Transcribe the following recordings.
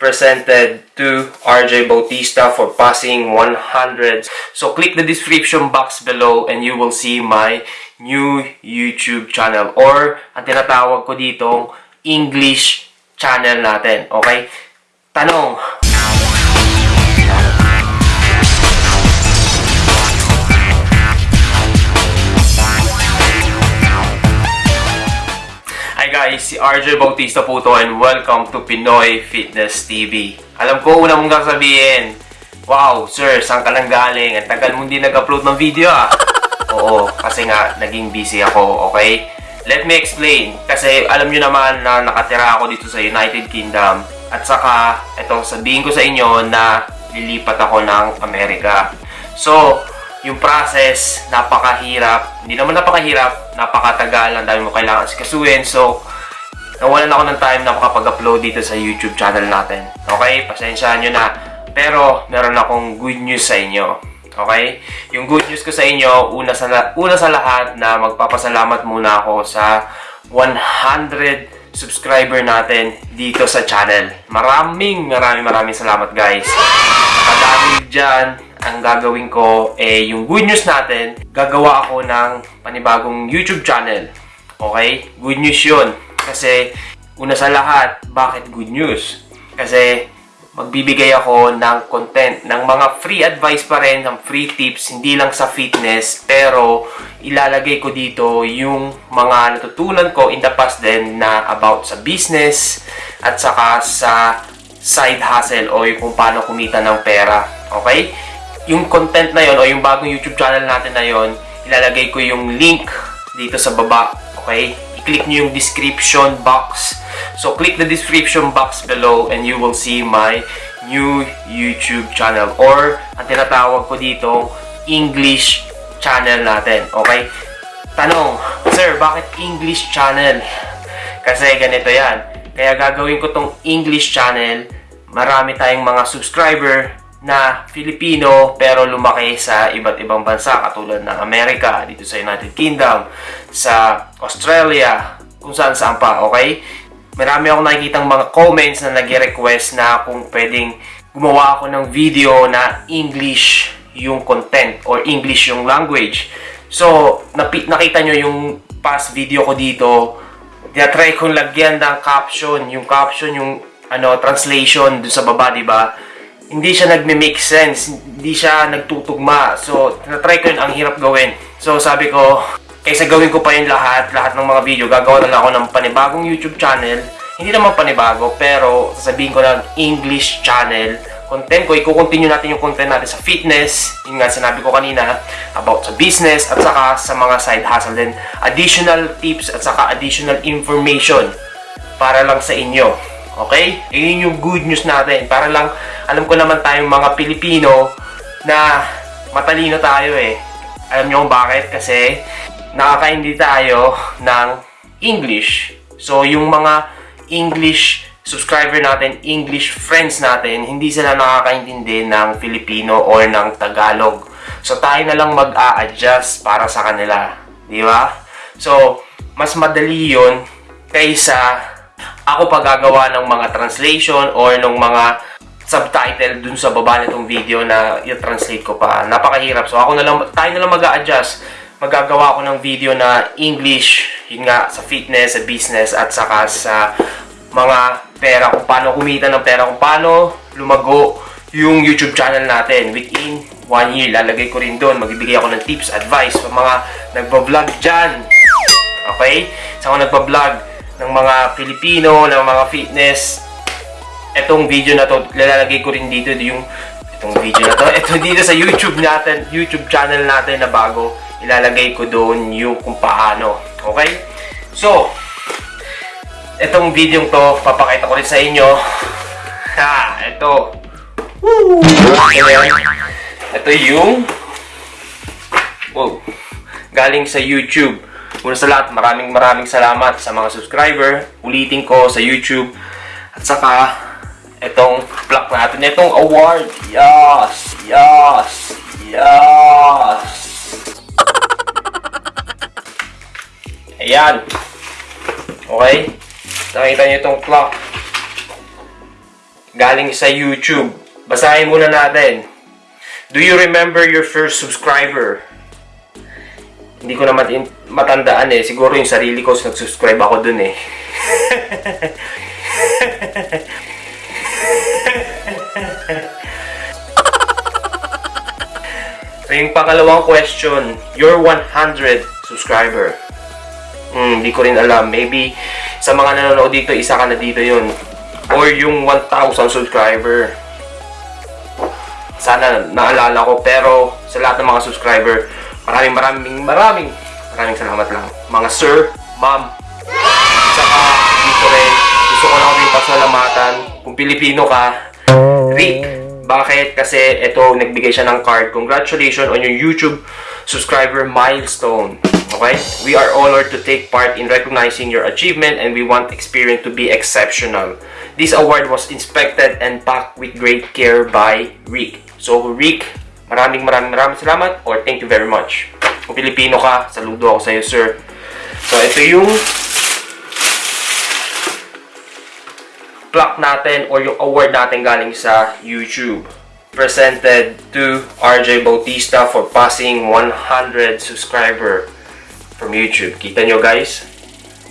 presented to RJ Bautista for passing 100. So click the description box below and you will see my new YouTube channel or ang tinatawag ko ditong English channel natin. Okay? Tanong, guys, si RJ Bautista po to and welcome to Pinoy Fitness TV. Alam ko, una mong sasabihin, Wow, sir, saan ka lang galing? Ang tagal mong di nag-upload ng video ah. Oo, kasi nga, naging busy ako, okay? Let me explain. Kasi alam nyo naman na nakatira ako dito sa United Kingdom. At saka, ito, sabihin ko sa inyo na lilipat ako ng Amerika. So, yung process, napakahirap. Hindi naman napakahirap, napakatagal. Ang dami mo kailangan sikasuin. So, nawalan ako ng time na makapag-upload dito sa YouTube channel natin. Okay? Pasensyahan nyo na. Pero, meron akong good news sa inyo. Okay? Yung good news ko sa inyo, una sa, una sa lahat na magpapasalamat muna ako sa 100 subscriber natin dito sa channel. Maraming, maraming, maraming salamat guys. Dahil dyan, ang gagawin ko, eh, yung good news natin, gagawa ako ng panibagong YouTube channel. Okay? Good news yun. Kasi, una sa lahat, bakit good news? Kasi, magbibigay ako ng content, ng mga free advice pa rin, ng free tips, hindi lang sa fitness, pero ilalagay ko dito yung mga natutunan ko in the past din na about sa business at saka sa side hustle o yung kung paano kumita ng pera. Okay? Yung content na yon o yung bagong YouTube channel natin na yon, ilalagay ko yung link dito sa baba. Okay? I-click nyo yung description box. So, click the description box below and you will see my new YouTube channel or ang tinatawag ko dito, English channel natin. Okay? Tanong, Sir, bakit English channel? Kasi ganito yan. Kaya gagawin ko tong English channel. Marami tayong mga subscriber na Filipino pero lumaki sa iba't ibang bansa katulad ng Amerika, dito sa United Kingdom, sa Australia, kung saan saan pa, okay? Marami akong nakikitang mga comments na nag-request na kung pwedeng gumawa ako ng video na English yung content or English yung language. So, nakita nyo yung past video ko dito, tinatry kong lagyan ng caption, yung caption, yung ano, translation dun sa baba, di ba? Hindi siya nagme-make sense, hindi siya nagtutugma. So, tinatry ko yun, ang hirap gawin. So, sabi ko, kaysa gawin ko pa yung lahat, lahat ng mga video, gagawa na ako ng panibagong YouTube channel. Hindi naman panibago, pero sasabihin ko lang English channel content ko, i-continue natin yung content natin sa fitness, yung nga sinabi ko kanina, about sa business, at saka sa mga side hustle din. Additional tips at saka additional information para lang sa inyo. Okay? Yun yung good news natin. Para lang, alam ko naman tayong mga Pilipino na matalino tayo eh. Alam nyo kung bakit? Kasi nakakaindi tayo ng English. So, yung mga English subscriber natin, English friends natin, hindi sila nakakaintindi ng Filipino or ng Tagalog. So, tayo na lang mag-a-adjust para sa kanila. Di ba? So, mas madali yun kaysa ako paggagawa ng mga translation or ng mga subtitle dun sa baba nitong video na i-translate ko pa. Napakahirap. So, ako na lang, tayo na lang mag-a-adjust. Magagawa ako ng video na English, yun nga, sa fitness, sa business, at saka sa mga pera, kung paano kumita ng pera, kung paano lumago yung YouTube channel natin. Within one year, lalagay ko rin doon. Magbibigay ako ng tips, advice sa mga nagbablog dyan. Okay? Sa mga nagbablog ng mga Pilipino, ng mga fitness. Etong video na to, lalagay ko rin dito yung itong video na to. Ito dito sa YouTube natin, YouTube channel natin na bago. Ilalagay ko doon yung kung paano. Okay? So, itong video to, papakita ko rin sa inyo. Ha, ito. Woo! Ito yung Wow. Galing sa YouTube. Una sa lahat, maraming maraming salamat sa mga subscriber. Ulitin ko sa YouTube. At saka, itong plaque natin, itong award. Yes! Yes! Yes! Ayan. Okay? Nakita niyo itong clock. galing sa YouTube. Basahin muna natin. Do you remember your first subscriber? Hindi ko in- matandaan eh. Siguro yung sarili ko, nag-subscribe ako dun eh. so yung pangalawang question, your 100 subscriber. Hmm, hindi ko rin alam. Maybe sa mga nanonood dito, isa ka na dito yun. Or yung 1,000 subscriber. Sana naalala ko. Pero sa lahat ng mga subscriber, maraming maraming maraming maraming salamat lang. Mga sir, ma'am, saka dito rin, gusto ko lang din pasalamatan. Kung Pilipino ka, Rick, bakit? Kasi ito, nagbigay siya ng card. Congratulations on your YouTube subscriber milestone. Okay? We are honored to take part in recognizing your achievement and we want experience to be exceptional. This award was inspected and packed with great care by Rick. So, Rick, maraming maraming maraming salamat or thank you very much. Kung Pilipino ka, saludo ako sa iyo, sir. So, ito yung plaque natin or yung award natin galing sa YouTube. Presented to RJ Bautista for passing 100 subscriber from YouTube. Kita nyo guys?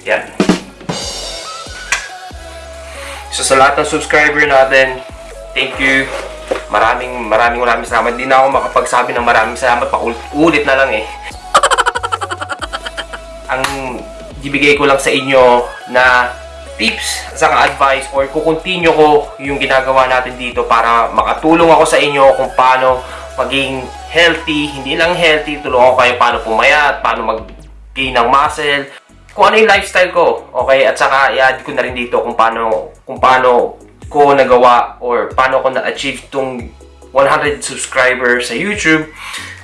Yan. So sa lahat ng subscriber natin, thank you. Maraming maraming maraming salamat. Hindi na ako makapagsabi ng maraming salamat. Paulit na lang eh. Ang ibigay ko lang sa inyo na tips sa advice or kukontinue ko yung ginagawa natin dito para makatulong ako sa inyo kung paano maging healthy, hindi lang healthy, tulungan ko kayo paano pumayat, paano mag-gain ng muscle, kung ano yung lifestyle ko, okay? At saka i-add ko na rin dito kung paano kung paano ko nagawa or paano ko na-achieve tong 100 subscribers sa YouTube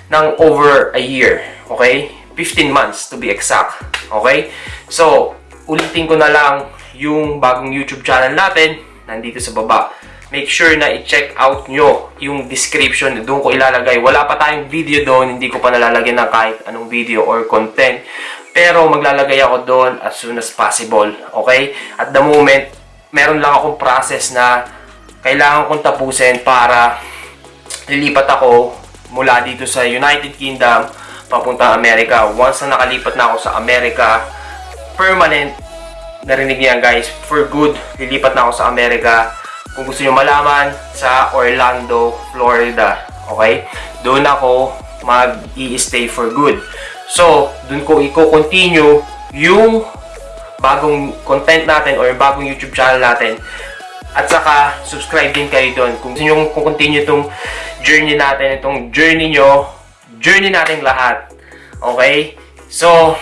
ng over a year, okay? 15 months to be exact, okay? So, ulitin ko na lang yung bagong YouTube channel natin, nandito sa baba. Make sure na i-check out nyo yung description. Doon ko ilalagay. Wala pa tayong video doon. Hindi ko pa nalalagyan ng kahit anong video or content. Pero maglalagay ako doon as soon as possible. Okay? At the moment, meron lang akong process na kailangan kong tapusin para lilipat ako mula dito sa United Kingdom papuntang Amerika. Once na nakalipat na ako sa Amerika, permanent narinig niya guys, for good, lilipat na ako sa Amerika. Kung gusto niyo malaman, sa Orlando, Florida. Okay? Doon ako mag-i-stay for good. So, doon ko i-continue yung bagong content natin or bagong YouTube channel natin. At saka, subscribe din kayo doon. Kung gusto nyo kung continue itong journey natin, itong journey nyo, journey natin lahat. Okay? So,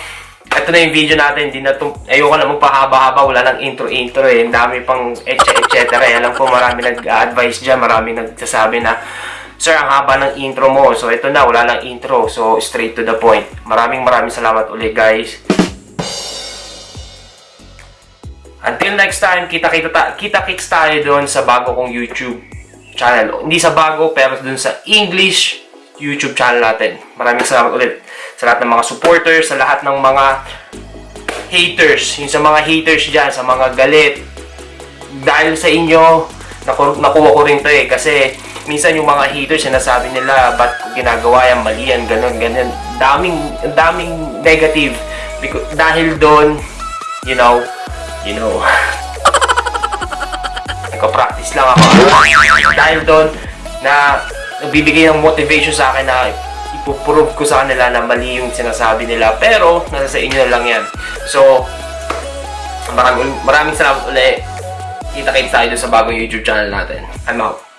ito na yung video natin. Hindi na ayoko na magpahaba-haba. Wala nang intro-intro eh. Ang dami pang etc. etc. Eh. Alam ko marami nag-advise dyan. Marami nagsasabi na, Sir, ang haba ng intro mo. So, ito na. Wala nang intro. So, straight to the point. Maraming maraming salamat ulit, guys. Until next time, kita-kita ta kita-kits tayo doon sa bago kong YouTube channel. Hindi sa bago, pero doon sa English YouTube channel natin. Maraming salamat ulit sa lahat ng mga supporters, sa lahat ng mga haters, yung sa mga haters dyan, sa mga galit. Dahil sa inyo, naku nakuha ko rin to eh. Kasi minsan yung mga haters, sinasabi nila, ba't ginagawa yan, mali yan, ganun, ganun. Daming, daming negative. Because, dahil doon, you know, you know, nagpa-practice lang ako. Dahil doon, na nagbibigay ng motivation sa akin na ipuprove ko sa kanila na mali yung sinasabi nila. Pero, nasa sa inyo na lang yan. So, maraming, maraming salamat ulit. Kita-kita tayo sa bagong YouTube channel natin. I'm out.